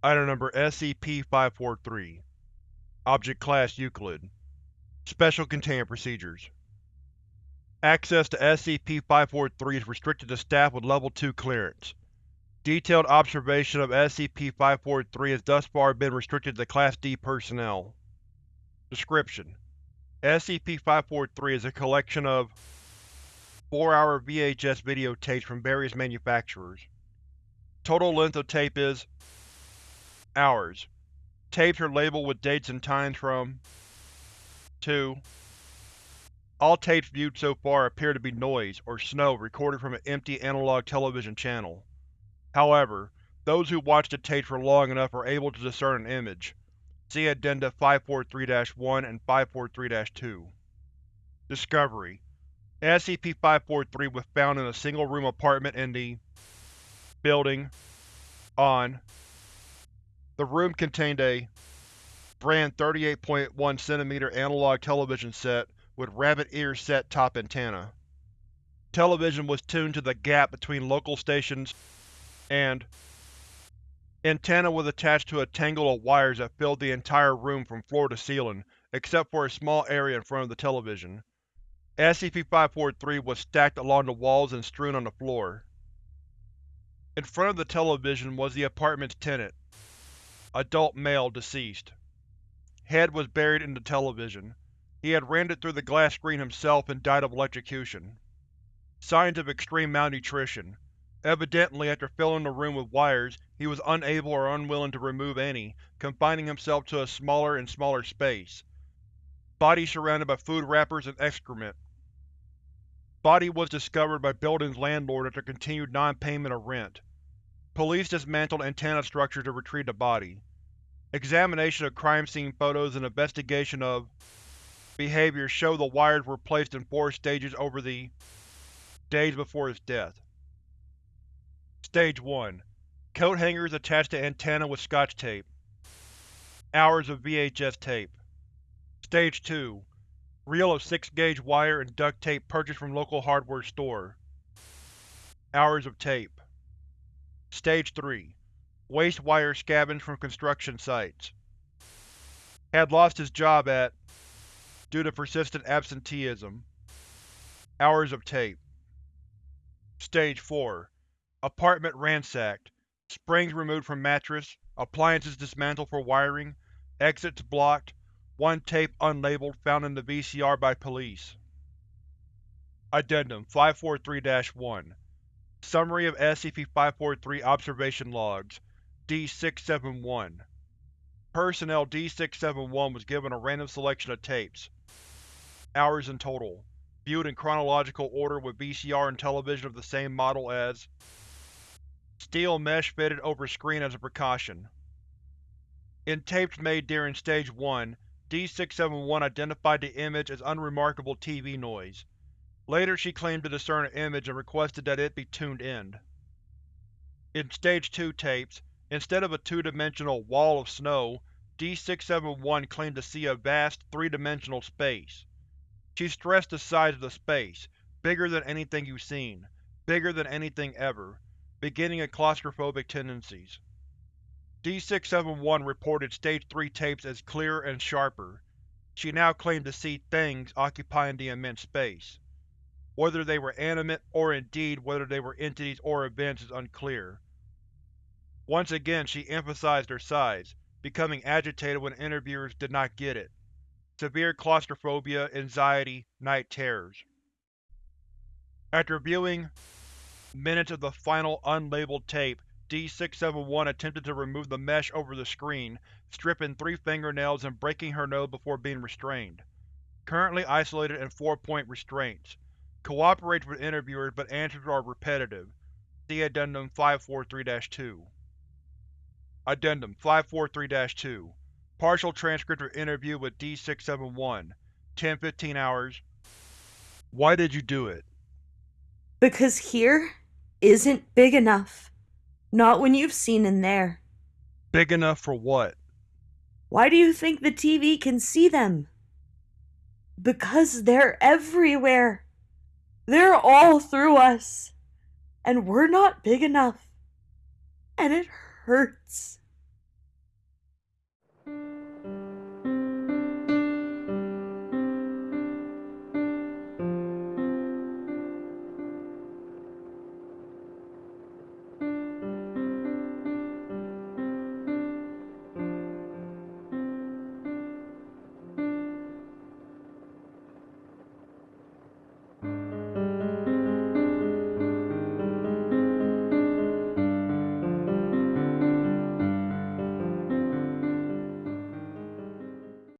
Item Number SCP-543 Object Class Euclid Special Containment Procedures Access to SCP-543 is restricted to staff with Level 2 clearance. Detailed observation of SCP-543 has thus far been restricted to Class D personnel. Description: SCP-543 is a collection of 4-hour VHS videotapes from various manufacturers. Total length of tape is Hours. Tapes are labeled with dates and times from 2. All tapes viewed so far appear to be noise, or snow recorded from an empty analog television channel. However, those who watch the tapes for long enough are able to discern an image. See Addenda 543-1 and 543-2. Discovery SCP-543 was found in a single-room apartment in the building on the room contained a brand 38.1 cm analog television set with rabbit ear set top antenna. Television was tuned to the gap between local stations and antenna was attached to a tangle of wires that filled the entire room from floor to ceiling, except for a small area in front of the television. SCP-543 was stacked along the walls and strewn on the floor. In front of the television was the apartment's tenant, Adult male, deceased. Head was buried in the television. He had it through the glass screen himself and died of electrocution. Signs of extreme malnutrition. Evidently, after filling the room with wires, he was unable or unwilling to remove any, confining himself to a smaller and smaller space. Body surrounded by food wrappers and excrement. Body was discovered by building's landlord after continued non-payment of rent. Police dismantled antenna structure to retrieve the body. Examination of crime scene photos and investigation of behavior show the wires were placed in four stages over the days before his death. Stage 1. Coat hangers attached to antenna with scotch tape. Hours of VHS tape. Stage 2. Reel of 6-gauge wire and duct tape purchased from local hardware store. Hours of tape. Stage 3. Waste wire scavenged from construction sites. Had lost his job at due to persistent absenteeism. Hours of tape. Stage 4. Apartment ransacked. Springs removed from mattress, appliances dismantled for wiring, exits blocked, one tape unlabeled found in the VCR by police. Addendum 543-1 Summary of SCP-543 Observation Logs D-671 Personnel D-671 was given a random selection of tapes. Hours in total. Viewed in chronological order with VCR and television of the same model as Steel mesh fitted over screen as a precaution. In tapes made during Stage 1, D-671 identified the image as unremarkable TV noise. Later she claimed to discern an image and requested that it be tuned in. In Stage 2 tapes, instead of a two-dimensional wall of snow, D-671 claimed to see a vast, three-dimensional space. She stressed the size of the space, bigger than anything you've seen, bigger than anything ever, beginning in claustrophobic tendencies. D-671 reported Stage 3 tapes as clearer and sharper. She now claimed to see things occupying the immense space. Whether they were animate, or indeed whether they were entities or events is unclear. Once again she emphasized her size, becoming agitated when interviewers did not get it. Severe claustrophobia, anxiety, night terrors. After viewing minutes of the final unlabeled tape, D-671 attempted to remove the mesh over the screen, stripping three fingernails and breaking her nose before being restrained. Currently isolated in four-point restraints. Cooperates with interviewers but answers are repetitive. See Addendum 543-2. Addendum 543-2 Partial transcript of interview with D-671 10-15 hours Why did you do it? Because here isn't big enough. Not when you've seen in there. Big enough for what? Why do you think the TV can see them? Because they're everywhere. They're all through us. And we're not big enough. And it hurts.